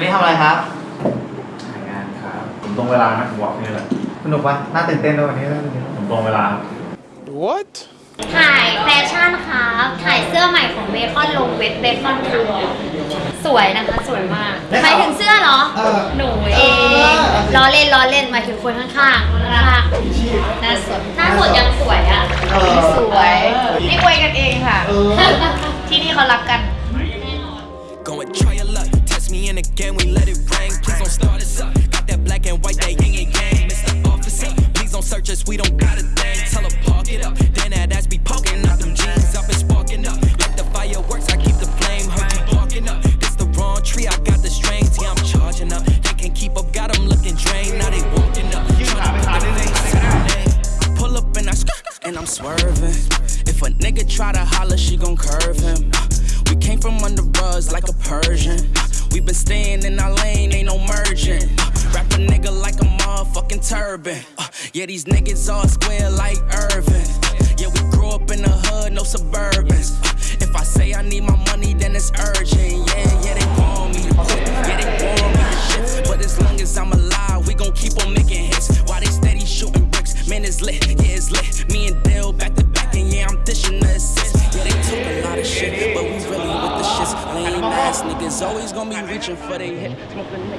วันนี้ทำอะไรครับถ่ายงานครับ ผมตรงเวลานะผมบอกนี่แหละสนุกปะน่าตื่นเต้นด้วยวันนี้น่าตื่นเต้นผมตรงเวลาครับ What? ถ่ายแฟชั่นครับ ถ่ายเสื้อใหม่ของเบคอนลงเว็บเบคอนทัวร์สวยนะคะสวยมากหมายถึงเสื้อเหรอเออหนูเองล้อเล่นล้อเล่นหมายถึงคนข้างๆคนข้าง and I'm swerving. If a nigga try to holler, she gon' curve him. We came from under rugs like a Persian. We been staying in our lane, ain't no merging. Wrap a nigga like a motherfucking turban. Uh, yeah, these niggas all square like Irvin. Yeah, we grew up in the hood, no suburbans.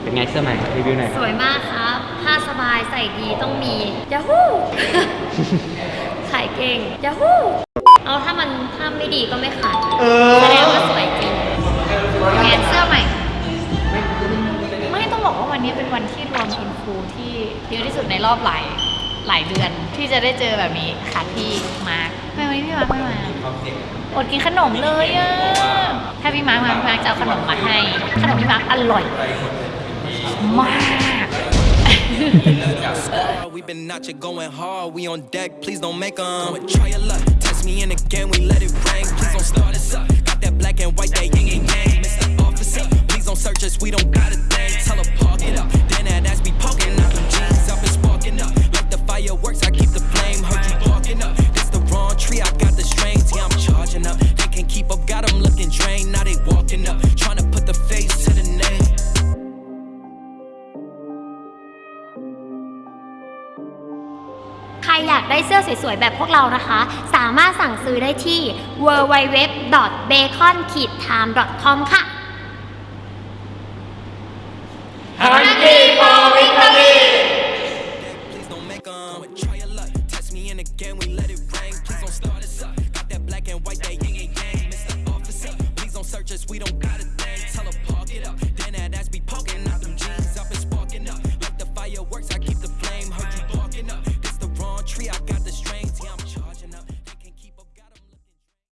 เป็นไงเสื้อใหม่รีวิวหน่อยคสรับวยมากครับผ้าสบายใส่ดีต้องมียาฮูขายเก่งยาฮูเอาถ้ามันถ้าไม่ดีก็ไม่ขายเออแสดงว่าสวยจริงแขนเสื้อใหม่ ไม่ต้องบอกว่าวันนี้เป็นวันที่รวมอินฟูที่เยอะที่สุดในรอบหลาย หลายเดือนที่จะได้เจอแบบนี้ค่ะพี่มาร์คทำไมวันนี้พี่มาร์คไม่มาอดกินขนมเลยอะถ้าพี่มาร์คมาพี่มาร์คจะเอาขนมมาให้ ขนมพี่มาร์คอร่อยมาก We been out here going hard, we on deck, please don't make 'em. Go and try your luck, test me in again, we let it rain. Please don't start us up. Got that black and white, that yin and yang. Mr. Officer, got them looking drained, now they walking up. Trying to put the face to the name. ใครอยากได้เสื้อสวยๆ แบบพวกเรานะคะ สามารถสั่งซื้อได้ที่ www.bacon-time.com ค่ะ Please don't make the thing, tell her park it up.